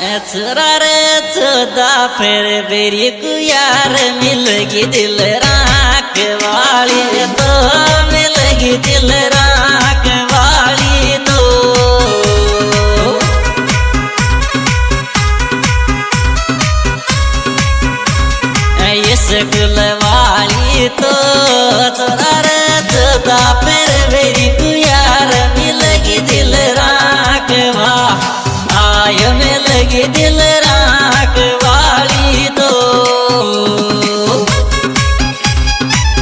चुरार चौदा, फिर बेरी को यार मिलगी दिल राख वाली तो मिलगी दिल राख वाली तो। स्कूल वाली तो चुरार चौदा, फिर के दिल रा